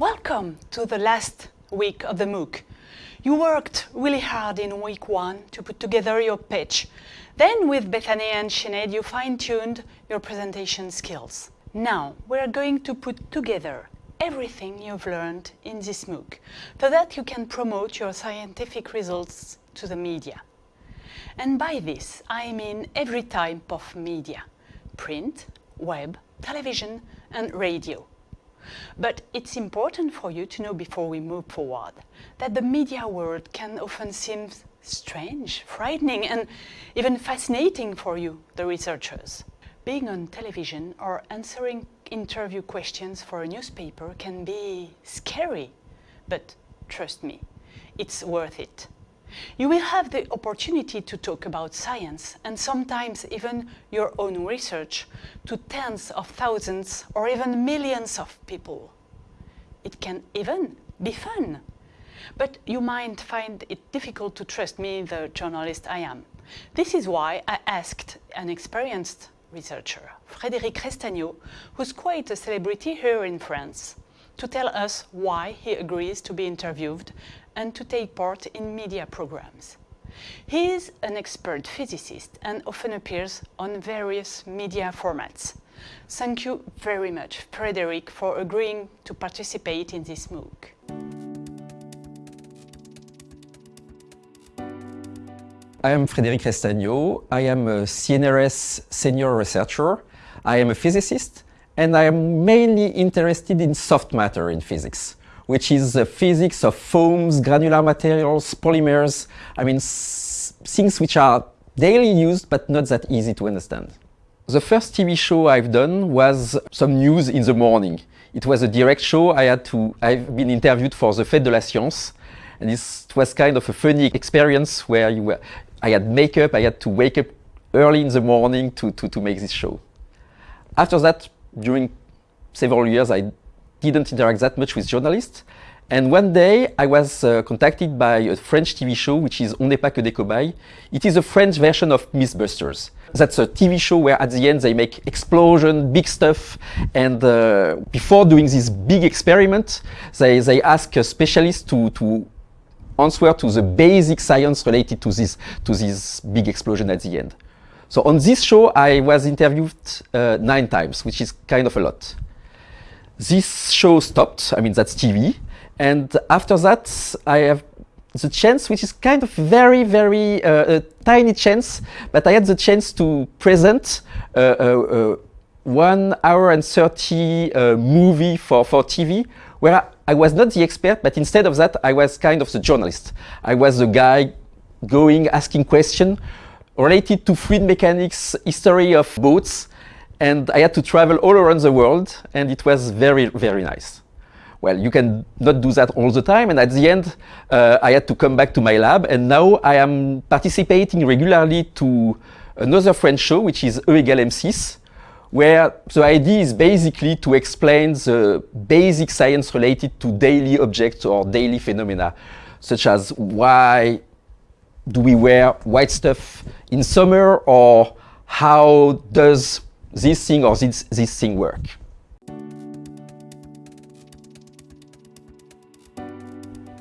Welcome to the last week of the MOOC. You worked really hard in week one to put together your pitch. Then with Bethany and Sinead, you fine-tuned your presentation skills. Now, we're going to put together everything you've learned in this MOOC so that you can promote your scientific results to the media. And by this, I mean every type of media, print, web, television and radio. But it's important for you to know before we move forward that the media world can often seem strange, frightening and even fascinating for you, the researchers. Being on television or answering interview questions for a newspaper can be scary, but trust me, it's worth it. You will have the opportunity to talk about science and sometimes even your own research to tens of thousands or even millions of people. It can even be fun. But you might find it difficult to trust me, the journalist I am. This is why I asked an experienced researcher, Frédéric Restagno, who's quite a celebrity here in France, to tell us why he agrees to be interviewed and to take part in media programs. He is an expert physicist and often appears on various media formats. Thank you very much, Frédéric, for agreeing to participate in this MOOC. I am Frédéric Restagno. I am a CNRS senior researcher. I am a physicist and I am mainly interested in soft matter in physics, which is the physics of foams, granular materials, polymers, I mean things which are daily used but not that easy to understand. The first TV show I've done was some news in the morning. It was a direct show. I had to, I've been interviewed for the Fête de la Science. And this was kind of a funny experience where you were, I had makeup, I had to wake up early in the morning to, to, to make this show. After that, during several years, I didn't interact that much with journalists. And one day, I was uh, contacted by a French TV show, which is On n'est pas que des cobayes. It is a French version of Mythbusters. That's a TV show where at the end they make explosion, big stuff. And uh, before doing this big experiment, they, they ask a specialist to, to answer to the basic science related to this, to this big explosion at the end. So on this show, I was interviewed uh, nine times, which is kind of a lot. This show stopped, I mean, that's TV. And after that, I have the chance, which is kind of very, very uh, a tiny chance, but I had the chance to present uh, uh, uh one hour and 30 uh, movie for, for TV, where I was not the expert, but instead of that, I was kind of the journalist. I was the guy going, asking questions related to fluid mechanics, history of boats, and I had to travel all around the world, and it was very, very nice. Well, you can not do that all the time, and at the end, uh, I had to come back to my lab, and now I am participating regularly to another French show, which is E égale M6, where the idea is basically to explain the basic science related to daily objects or daily phenomena, such as why do we wear white stuff in summer or how does this thing or this, this thing work.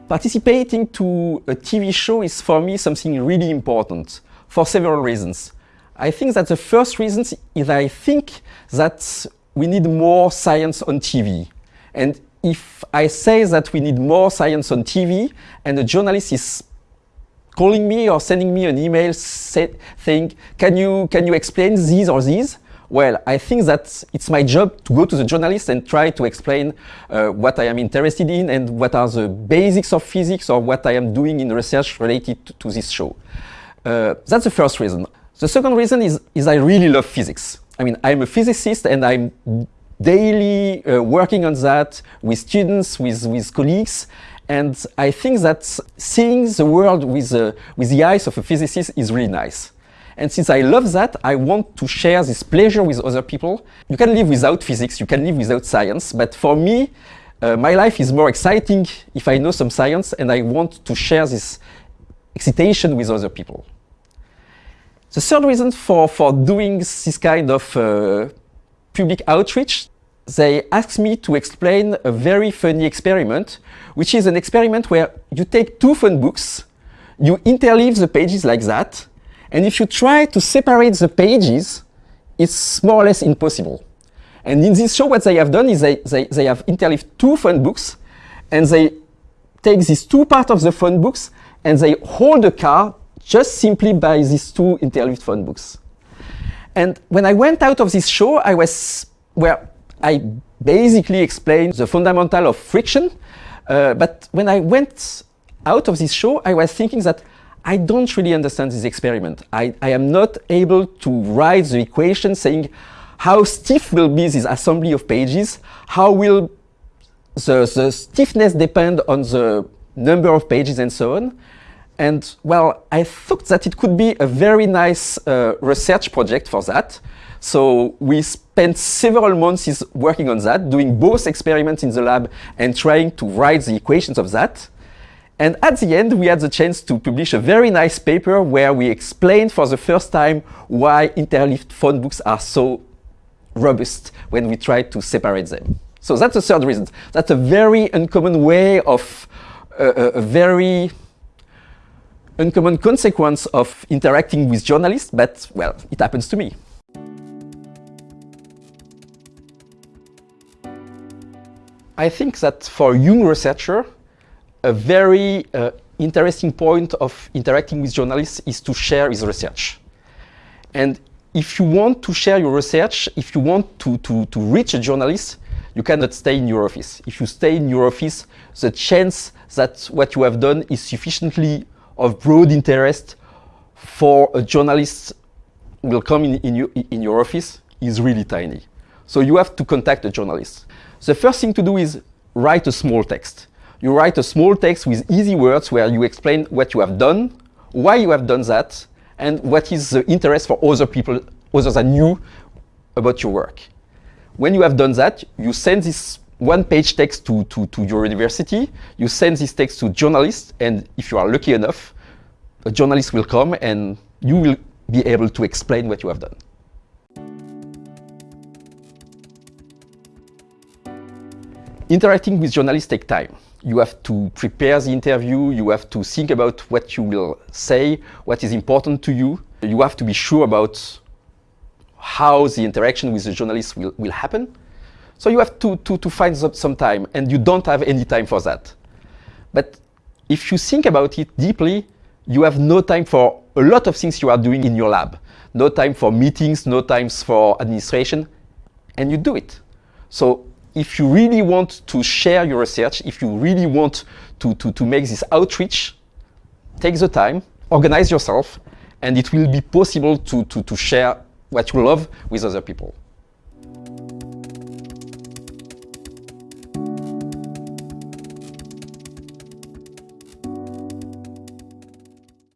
Participating to a TV show is for me something really important for several reasons. I think that the first reason is I think that we need more science on TV. And if I say that we need more science on TV and a journalist is calling me or sending me an email say, saying, can you, can you explain these or these? Well, I think that it's my job to go to the journalist and try to explain uh, what I am interested in and what are the basics of physics or what I am doing in research related to, this show. Uh, that's the first reason. The second reason is, is I really love physics. I mean, I'm a physicist and I'm daily uh, working on that with students, with, with colleagues. And I think that seeing the world with, uh, with the eyes of a physicist is really nice. And since I love that, I want to share this pleasure with other people. You can live without physics, you can live without science, but for me, uh, my life is more exciting if I know some science and I want to share this excitation with other people. The third reason for, for doing this kind of uh, public outreach, they asked me to explain a very funny experiment, which is an experiment where you take two phone books, you interleave the pages like that, and if you try to separate the pages, it's more or less impossible. And in this show, what they have done is they, they, they have interleaved two phone books, and they take these two parts of the phone books, and they hold the car just simply by these two interleaved phone books. And when I went out of this show, I was, well, I basically explained the fundamental of friction. Uh, but when I went out of this show, I was thinking that I don't really understand this experiment. I, I am not able to write the equation saying how stiff will be this assembly of pages, how will the, the stiffness depend on the number of pages and so on. And well, I thought that it could be a very nice uh, research project for that. So we spent several months working on that, doing both experiments in the lab and trying to write the equations of that. And at the end, we had the chance to publish a very nice paper where we explained for the first time why interleaved phone books are so robust when we try to separate them. So that's the third reason. That's a very uncommon way of uh, a very uncommon consequence of interacting with journalists, but, well, it happens to me. I think that for young researcher, a very uh, interesting point of interacting with journalists is to share his research. And if you want to share your research, if you want to, to, to reach a journalist, you cannot stay in your office. If you stay in your office, the chance that what you have done is sufficiently of broad interest for a journalist will come in, in, you, in your office is really tiny. So you have to contact a journalist. The first thing to do is write a small text. You write a small text with easy words where you explain what you have done, why you have done that, and what is the interest for other people other than you about your work. When you have done that, you send this one-page text to, to, to your university, you send this text to journalists, and if you are lucky enough, a journalist will come and you will be able to explain what you have done. Interacting with journalists takes time. You have to prepare the interview, you have to think about what you will say, what is important to you. You have to be sure about how the interaction with the journalist will, will happen. So you have to, to, to find some time, and you don't have any time for that. But if you think about it deeply, you have no time for a lot of things you are doing in your lab. No time for meetings, no time for administration, and you do it. So if you really want to share your research, if you really want to, to, to make this outreach, take the time, organize yourself, and it will be possible to, to, to share what you love with other people.